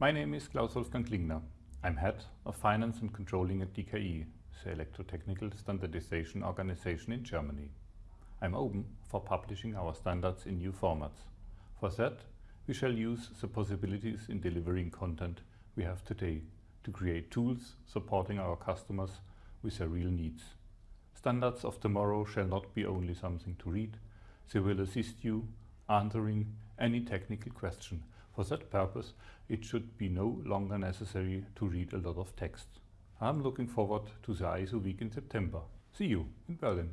My name is Klaus Wolfgang Klingner. I'm head of finance and controlling at DKE, the electrotechnical standardization organization in Germany. I'm open for publishing our standards in new formats. For that, we shall use the possibilities in delivering content we have today to create tools supporting our customers with their real needs. Standards of tomorrow shall not be only something to read, they will assist you answering any technical question. For that purpose, it should be no longer necessary to read a lot of text. I'm looking forward to the ISO week in September. See you in Berlin.